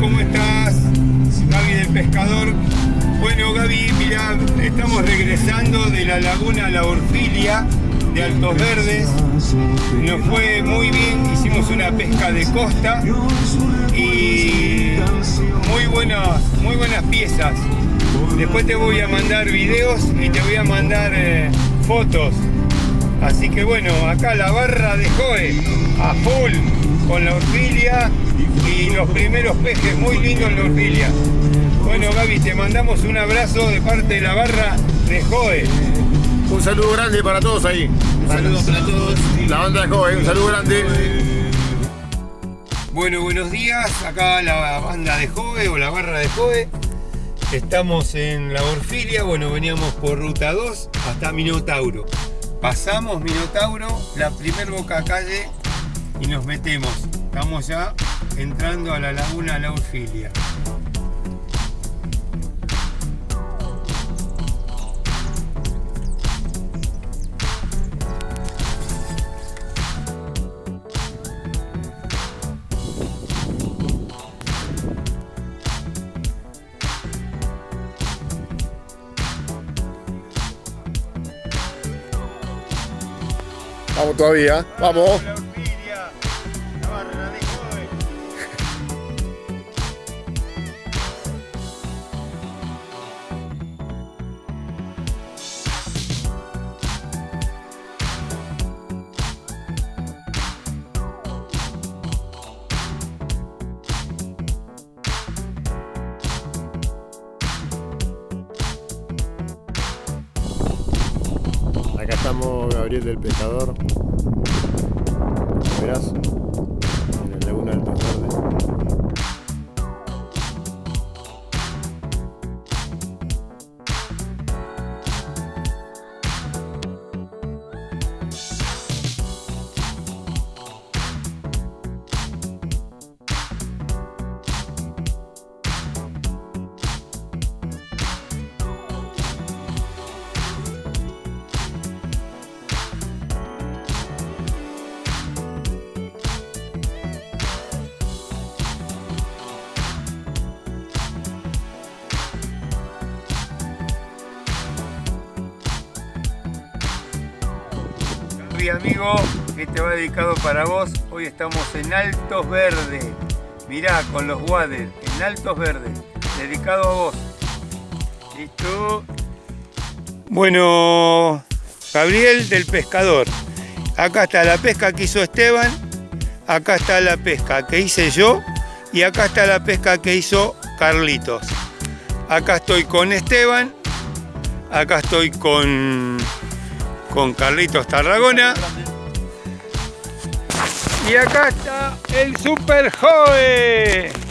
¿cómo estás? Gaby del Pescador. Bueno, Gaby, mirá, estamos regresando de la laguna La Orfilia de Altos Verdes. Nos fue muy bien, hicimos una pesca de costa y muy buenas, muy buenas piezas. Después te voy a mandar videos y te voy a mandar eh, fotos. Así que bueno, acá la barra de Joe a full con la orfilia y los primeros pejes muy lindos en la orfilia. Bueno Gaby, te mandamos un abrazo de parte de la barra de Joe. Un saludo grande para todos ahí. Saludos para todos. La banda de Joe, un saludo grande. Bueno, buenos días. Acá la banda de Joe o la barra de Joe. Estamos en la Orfilia. Bueno, veníamos por ruta 2 hasta Minotauro. Pasamos Minotauro, la primer boca calle y nos metemos. Estamos ya entrando a la laguna La Orfilia. Vamos todavía, vamos. Gabriel del Pescador. Verás, en la laguna Altos Verdes. Mi amigo, este va dedicado para vos. Hoy estamos en Altos Verdes. Mirá, con los waders, en Altos Verdes. Dedicado a vos. ¿Listo? Bueno, Gabriel del Pescador. Acá está la pesca que hizo Esteban. Acá está la pesca que hice yo. Y acá está la pesca que hizo Carlitos. Acá estoy con Esteban. Acá estoy con con Carlitos Tarragona. Y acá está el Super Joe.